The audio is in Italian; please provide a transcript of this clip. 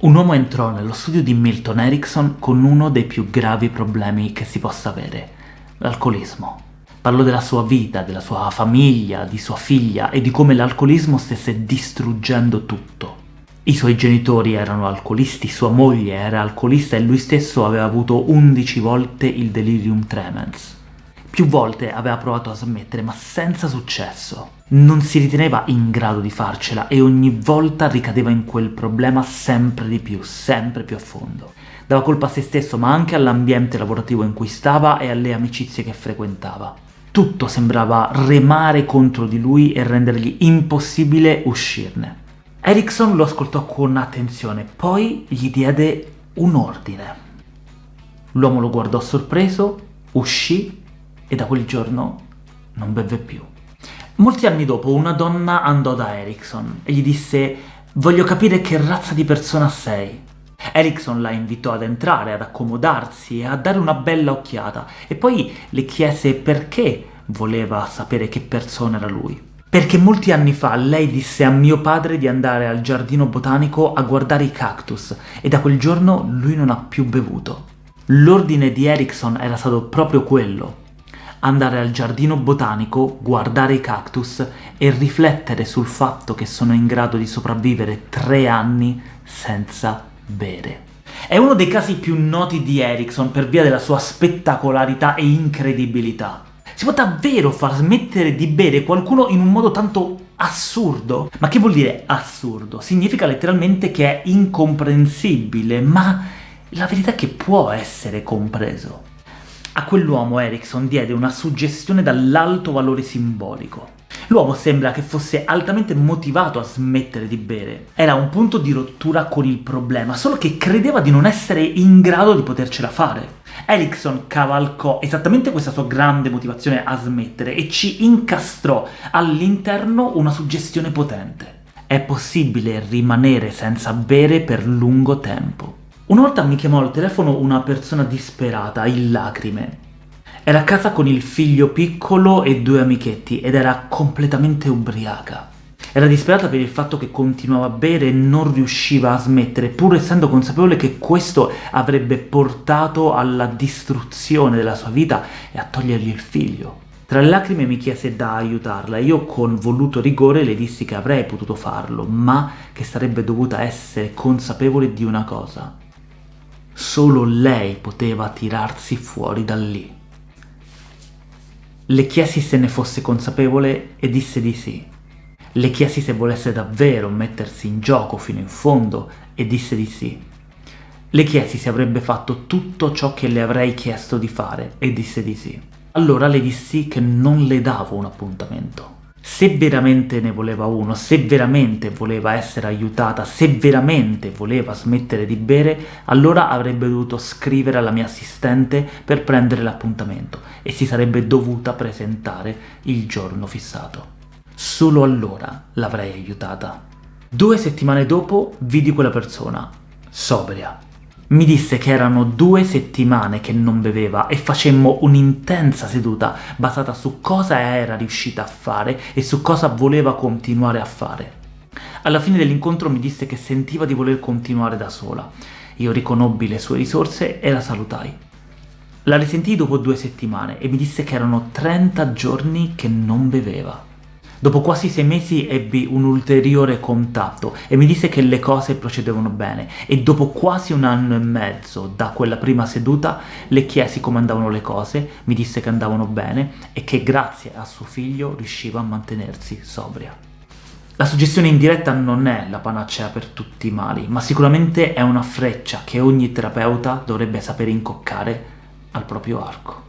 Un uomo entrò nello studio di Milton Erickson con uno dei più gravi problemi che si possa avere, l'alcolismo. Parlò della sua vita, della sua famiglia, di sua figlia e di come l'alcolismo stesse distruggendo tutto. I suoi genitori erano alcolisti, sua moglie era alcolista e lui stesso aveva avuto 11 volte il delirium tremens. Più volte aveva provato a smettere, ma senza successo. Non si riteneva in grado di farcela e ogni volta ricadeva in quel problema sempre di più, sempre più a fondo. Dava colpa a se stesso, ma anche all'ambiente lavorativo in cui stava e alle amicizie che frequentava. Tutto sembrava remare contro di lui e rendergli impossibile uscirne. Erickson lo ascoltò con attenzione, poi gli diede un ordine. L'uomo lo guardò sorpreso, uscì e da quel giorno non beve più. Molti anni dopo una donna andò da Erickson e gli disse «Voglio capire che razza di persona sei». Erickson la invitò ad entrare, ad accomodarsi e a dare una bella occhiata, e poi le chiese perché voleva sapere che persona era lui. Perché molti anni fa lei disse a mio padre di andare al giardino botanico a guardare i cactus, e da quel giorno lui non ha più bevuto. L'ordine di Erickson era stato proprio quello, andare al giardino botanico, guardare i cactus e riflettere sul fatto che sono in grado di sopravvivere tre anni senza bere. È uno dei casi più noti di Erickson per via della sua spettacolarità e incredibilità. Si può davvero far smettere di bere qualcuno in un modo tanto assurdo? Ma che vuol dire assurdo? Significa letteralmente che è incomprensibile, ma la verità è che può essere compreso. A quell'uomo Erickson diede una suggestione dall'alto valore simbolico. L'uomo sembra che fosse altamente motivato a smettere di bere. Era un punto di rottura con il problema, solo che credeva di non essere in grado di potercela fare. Erickson cavalcò esattamente questa sua grande motivazione a smettere e ci incastrò all'interno una suggestione potente. È possibile rimanere senza bere per lungo tempo. Una volta mi chiamò al telefono una persona disperata, in lacrime. Era a casa con il figlio piccolo e due amichetti ed era completamente ubriaca. Era disperata per il fatto che continuava a bere e non riusciva a smettere, pur essendo consapevole che questo avrebbe portato alla distruzione della sua vita e a togliergli il figlio. Tra le lacrime mi chiese da aiutarla e io con voluto rigore le dissi che avrei potuto farlo, ma che sarebbe dovuta essere consapevole di una cosa. Solo lei poteva tirarsi fuori da lì. Le chiesi se ne fosse consapevole e disse di sì. Le chiesi se volesse davvero mettersi in gioco fino in fondo e disse di sì. Le chiesi se avrebbe fatto tutto ciò che le avrei chiesto di fare e disse di sì. Allora le dissi che non le davo un appuntamento. Se veramente ne voleva uno, se veramente voleva essere aiutata, se veramente voleva smettere di bere, allora avrebbe dovuto scrivere alla mia assistente per prendere l'appuntamento e si sarebbe dovuta presentare il giorno fissato. Solo allora l'avrei aiutata. Due settimane dopo vidi quella persona, sobria. Mi disse che erano due settimane che non beveva e facemmo un'intensa seduta basata su cosa era riuscita a fare e su cosa voleva continuare a fare. Alla fine dell'incontro mi disse che sentiva di voler continuare da sola. Io riconobbi le sue risorse e la salutai. La risentii dopo due settimane e mi disse che erano 30 giorni che non beveva. Dopo quasi sei mesi ebbi un ulteriore contatto e mi disse che le cose procedevano bene e dopo quasi un anno e mezzo da quella prima seduta le chiesi come andavano le cose, mi disse che andavano bene e che grazie a suo figlio riusciva a mantenersi sobria. La suggestione indiretta non è la panacea per tutti i mali, ma sicuramente è una freccia che ogni terapeuta dovrebbe sapere incoccare al proprio arco.